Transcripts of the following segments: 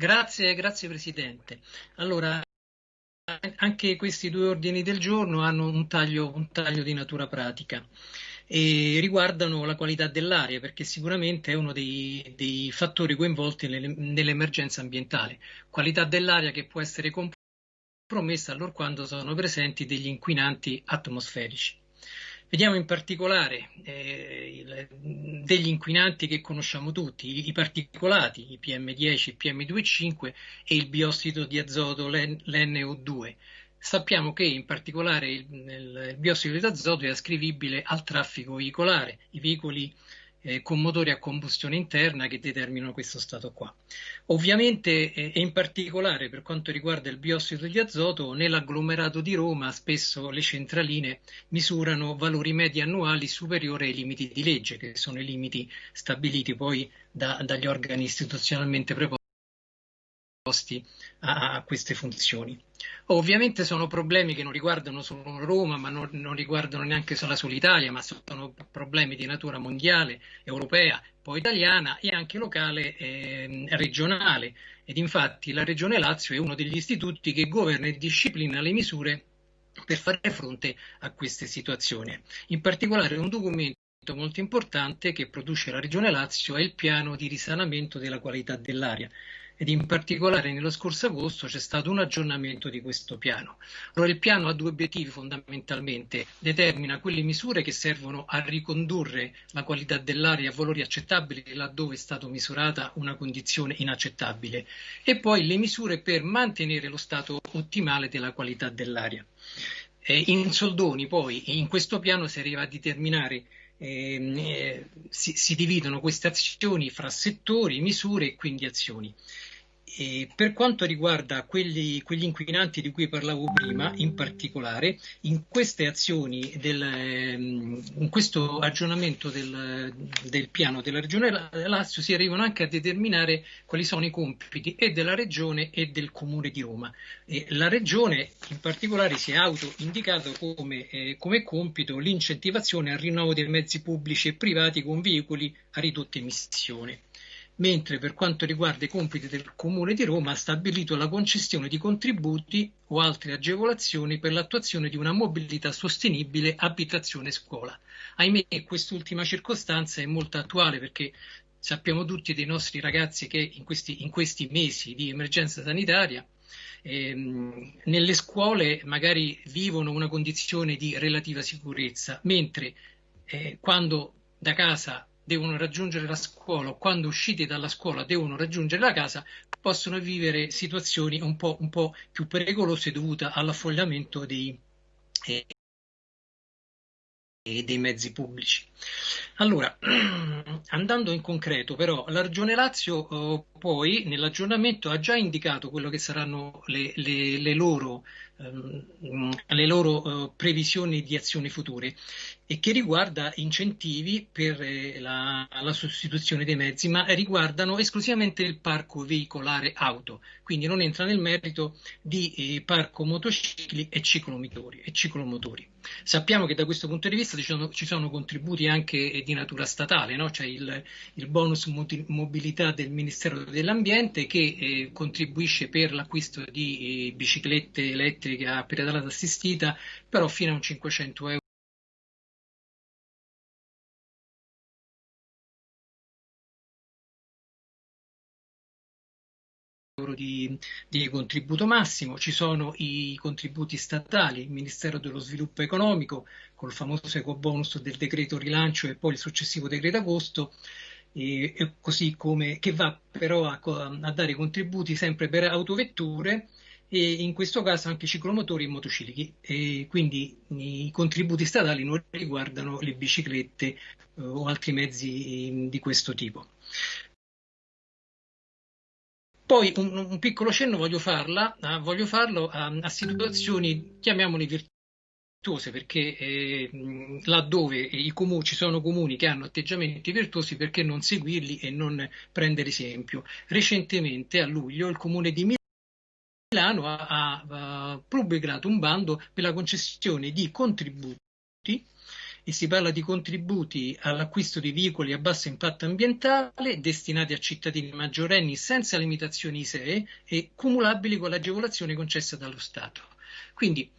Grazie, grazie Presidente. Allora, anche questi due ordini del giorno hanno un taglio, un taglio di natura pratica e riguardano la qualità dell'aria perché sicuramente è uno dei, dei fattori coinvolti nell'emergenza ambientale. Qualità dell'aria che può essere compromessa allorquando sono presenti degli inquinanti atmosferici. Vediamo in particolare eh, il, degli inquinanti che conosciamo tutti, i, i particolati, i PM10, i PM2,5 e il biossido di azoto, l'NO2. Sappiamo che in particolare il, il biossido di azoto è ascrivibile al traffico veicolare, i veicoli eh, con motori a combustione interna che determinano questo stato qua. Ovviamente eh, e in particolare per quanto riguarda il biossido di azoto, nell'agglomerato di Roma spesso le centraline misurano valori medi annuali superiori ai limiti di legge, che sono i limiti stabiliti poi da, dagli organi istituzionalmente preposti a, a, queste funzioni. Ovviamente sono problemi che non riguardano solo Roma, ma non, non riguardano neanche solo la sola Italia, ma sono problemi di natura mondiale, europea, poi italiana e anche locale e regionale. Ed infatti la Regione Lazio è uno degli istituti che governa e disciplina le misure per fare fronte a queste situazioni. In particolare un documento molto importante che produce la Regione Lazio è il piano di risanamento della qualità dell'aria ed in particolare nello scorso agosto c'è stato un aggiornamento di questo piano. Allora il piano ha due obiettivi fondamentalmente, determina quelle misure che servono a ricondurre la qualità dell'aria a valori accettabili laddove è stata misurata una condizione inaccettabile e poi le misure per mantenere lo stato ottimale della qualità dell'aria. Eh, in soldoni poi in questo piano si arriva a determinare ehm, eh, si, si, dividono queste azioni fra settori, misure e quindi azioni. E per quanto riguarda quelli, quegli inquinanti di cui parlavo prima, in particolare, in queste azioni, del, ehm, in questo aggiornamento del, del, piano della Regione Lazio si arrivano anche a determinare quali sono i compiti e della Regione e del Comune di Roma. E la Regione in particolare si è auto-indicata come, eh, come compito l'incentivazione al rinnovo dei mezzi pubblici e privati con veicoli a ridotta emissione mentre per quanto riguarda i compiti del Comune di Roma ha stabilito la concessione di contributi o altre agevolazioni per l'attuazione di una mobilità sostenibile abitazione-scuola. Ahimè, quest'ultima circostanza è molto attuale perché sappiamo tutti dei nostri ragazzi che in questi, in questi mesi di emergenza sanitaria ehm, nelle scuole magari vivono una condizione di relativa sicurezza, mentre eh, quando da casa devono raggiungere la scuola o quando usciti dalla scuola devono raggiungere la casa, possono vivere situazioni un po', un po più pericolose dovute all'affogliamento dei, eh, dei mezzi pubblici. Allora, andando in concreto, però, la Regione Lazio eh, poi nell'aggiornamento ha già indicato quello che saranno le, le, le loro, ehm, le loro eh, previsioni di azioni future e che riguarda incentivi per eh, la, la, sostituzione dei mezzi, ma riguardano esclusivamente il parco veicolare auto, quindi non entra nel merito di eh, parco motocicli e ciclomotori, e ciclomotori. Sappiamo che da questo punto di vista ci sono, ci sono contributi anche di natura statale, no? c'è il, il, bonus mobilità del Ministero dell'Ambiente che eh, contribuisce per l'acquisto di eh, biciclette elettriche a pedalata assistita, però fino a un 500 euro di, di, contributo massimo, ci sono i contributi statali, il Ministero dello Sviluppo Economico col famoso ecobonus del decreto rilancio e poi il successivo decreto agosto, e così come che va però a, a, dare contributi sempre per autovetture e in questo caso anche ciclomotori e motocicli e quindi i contributi statali non riguardano le biciclette eh, o altri mezzi eh, di questo tipo. Poi un, un piccolo cenno voglio, farla, uh, voglio farlo a, a, situazioni, chiamiamole virtuose, perché eh, laddove comuni, ci sono comuni che hanno atteggiamenti virtuosi, perché non seguirli e non prendere esempio? Recentemente, a luglio, il comune di Milano ha, ha, ha pubblicato un bando per la concessione di contributi e si parla di contributi all'acquisto di veicoli a basso impatto ambientale destinati a cittadini maggiorenni senza limitazioni ISEE e cumulabili con l'agevolazione concessa dallo Stato. Quindi,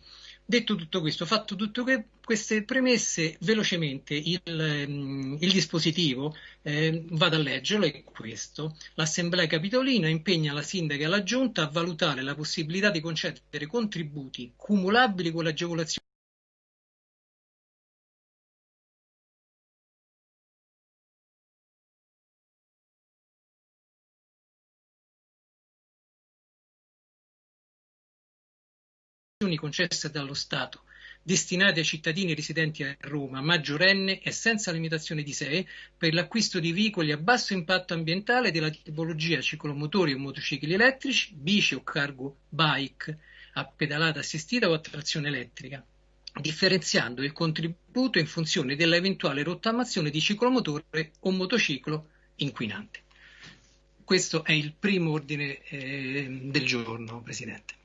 detto tutto questo, fatto tutte queste premesse, velocemente il, mm, il dispositivo, eh, vado a leggerlo, è questo. L'Assemblea Capitolina impegna la Sindaca e la Giunta a valutare la possibilità di concedere contributi cumulabili con l'agevolazione concesse dallo Stato destinate ai cittadini residenti a Roma, maggiorenne e senza limitazione di sé, per l'acquisto di veicoli a basso impatto ambientale della tipologia ciclomotori o motocicli elettrici, bici o cargo bike a pedalata assistita o a trazione elettrica, differenziando il contributo in funzione dell'eventuale rottamazione di ciclomotore o motociclo inquinante. Questo è il primo ordine eh, del giorno, Presidente.